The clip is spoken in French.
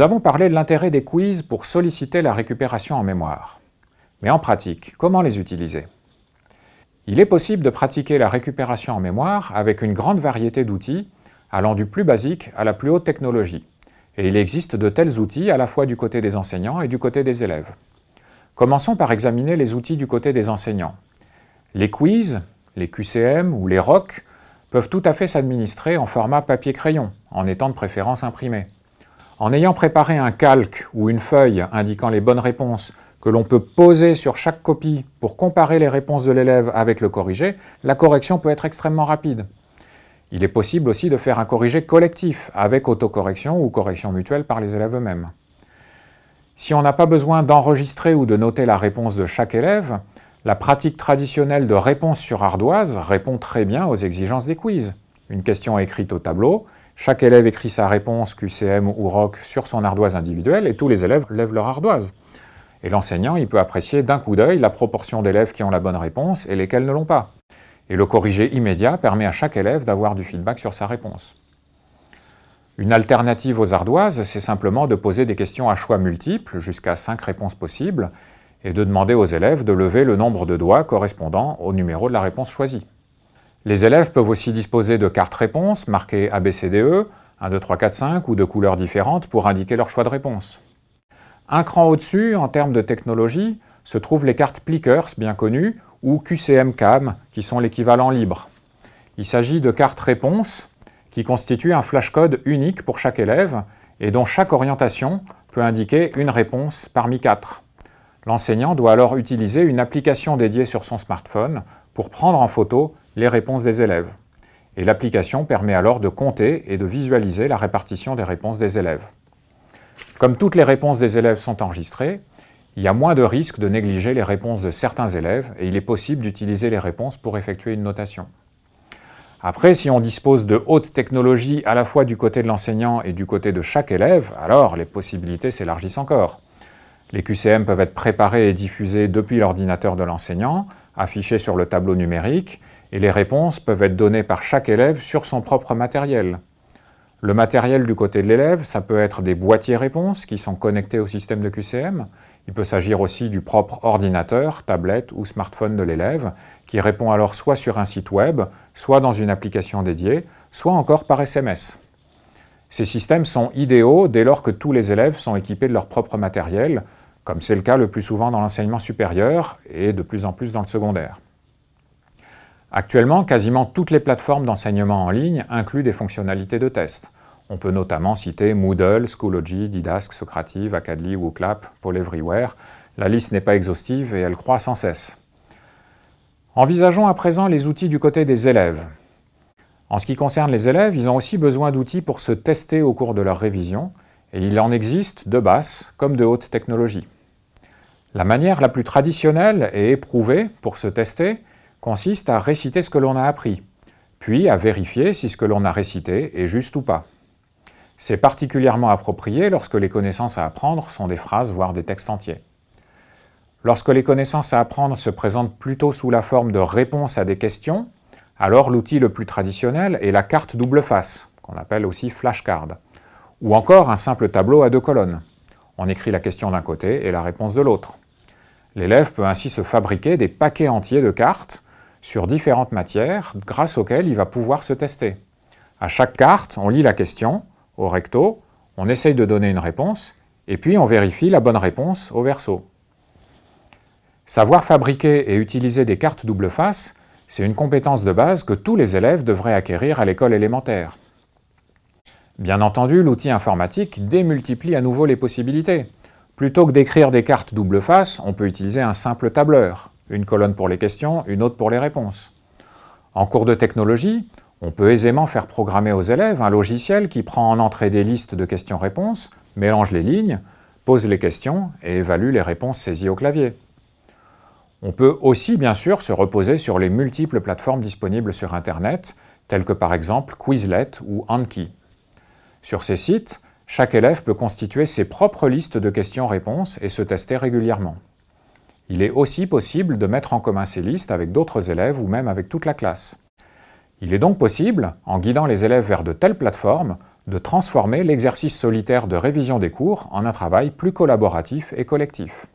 avons parlé de l'intérêt des quiz pour solliciter la récupération en mémoire. Mais en pratique, comment les utiliser? Il est possible de pratiquer la récupération en mémoire avec une grande variété d'outils, allant du plus basique à la plus haute technologie. Et il existe de tels outils à la fois du côté des enseignants et du côté des élèves. Commençons par examiner les outils du côté des enseignants. Les quiz, les QCM ou les ROC peuvent tout à fait s'administrer en format papier-crayon, en étant de préférence imprimé. En ayant préparé un calque ou une feuille indiquant les bonnes réponses que l'on peut poser sur chaque copie pour comparer les réponses de l'élève avec le corrigé, la correction peut être extrêmement rapide. Il est possible aussi de faire un corrigé collectif, avec autocorrection ou correction mutuelle par les élèves eux-mêmes. Si on n'a pas besoin d'enregistrer ou de noter la réponse de chaque élève, la pratique traditionnelle de réponse sur ardoise répond très bien aux exigences des quiz. Une question écrite au tableau, chaque élève écrit sa réponse QCM ou ROC sur son ardoise individuelle et tous les élèves lèvent leur ardoise. Et l'enseignant, il peut apprécier d'un coup d'œil la proportion d'élèves qui ont la bonne réponse et lesquels ne l'ont pas. Et le corrigé immédiat permet à chaque élève d'avoir du feedback sur sa réponse. Une alternative aux ardoises, c'est simplement de poser des questions à choix multiples, jusqu'à 5 réponses possibles, et de demander aux élèves de lever le nombre de doigts correspondant au numéro de la réponse choisie. Les élèves peuvent aussi disposer de cartes réponses marquées ABCDE, 1, 2, 3, 4, 5 ou de couleurs différentes pour indiquer leur choix de réponse. Un cran au-dessus, en termes de technologie, se trouvent les cartes Plickers, bien connues, ou QCM-CAM, qui sont l'équivalent libre. Il s'agit de cartes réponses qui constituent un flashcode unique pour chaque élève et dont chaque orientation peut indiquer une réponse parmi quatre. L'enseignant doit alors utiliser une application dédiée sur son smartphone pour prendre en photo les réponses des élèves. Et l'application permet alors de compter et de visualiser la répartition des réponses des élèves. Comme toutes les réponses des élèves sont enregistrées, il y a moins de risques de négliger les réponses de certains élèves et il est possible d'utiliser les réponses pour effectuer une notation. Après, si on dispose de hautes technologies à la fois du côté de l'enseignant et du côté de chaque élève, alors les possibilités s'élargissent encore. Les QCM peuvent être préparés et diffusés depuis l'ordinateur de l'enseignant, affichés sur le tableau numérique, et les réponses peuvent être données par chaque élève sur son propre matériel. Le matériel du côté de l'élève, ça peut être des boîtiers réponses qui sont connectés au système de QCM. Il peut s'agir aussi du propre ordinateur, tablette ou smartphone de l'élève, qui répond alors soit sur un site web, soit dans une application dédiée, soit encore par SMS. Ces systèmes sont idéaux dès lors que tous les élèves sont équipés de leur propre matériel, comme c'est le cas le plus souvent dans l'enseignement supérieur et de plus en plus dans le secondaire. Actuellement, quasiment toutes les plateformes d'enseignement en ligne incluent des fonctionnalités de test. On peut notamment citer Moodle, Schoology, Didask, Socrative, Acadly ou Clap, Paul Everywhere. La liste n'est pas exhaustive et elle croît sans cesse. Envisageons à présent les outils du côté des élèves. En ce qui concerne les élèves, ils ont aussi besoin d'outils pour se tester au cours de leur révision, et il en existe de basses comme de hautes technologies. La manière la plus traditionnelle et éprouvée pour se tester consiste à réciter ce que l'on a appris, puis à vérifier si ce que l'on a récité est juste ou pas. C'est particulièrement approprié lorsque les connaissances à apprendre sont des phrases, voire des textes entiers. Lorsque les connaissances à apprendre se présentent plutôt sous la forme de réponses à des questions, alors l'outil le plus traditionnel est la carte double face, qu'on appelle aussi flashcard, ou encore un simple tableau à deux colonnes. On écrit la question d'un côté et la réponse de l'autre. L'élève peut ainsi se fabriquer des paquets entiers de cartes sur différentes matières grâce auxquelles il va pouvoir se tester. À chaque carte, on lit la question au recto, on essaye de donner une réponse, et puis on vérifie la bonne réponse au verso. Savoir fabriquer et utiliser des cartes double face, c'est une compétence de base que tous les élèves devraient acquérir à l'école élémentaire. Bien entendu, l'outil informatique démultiplie à nouveau les possibilités. Plutôt que d'écrire des cartes double face, on peut utiliser un simple tableur une colonne pour les questions, une autre pour les réponses. En cours de technologie, on peut aisément faire programmer aux élèves un logiciel qui prend en entrée des listes de questions-réponses, mélange les lignes, pose les questions et évalue les réponses saisies au clavier. On peut aussi bien sûr se reposer sur les multiples plateformes disponibles sur Internet, telles que par exemple Quizlet ou Anki. Sur ces sites, chaque élève peut constituer ses propres listes de questions-réponses et se tester régulièrement. Il est aussi possible de mettre en commun ces listes avec d'autres élèves ou même avec toute la classe. Il est donc possible, en guidant les élèves vers de telles plateformes, de transformer l'exercice solitaire de révision des cours en un travail plus collaboratif et collectif.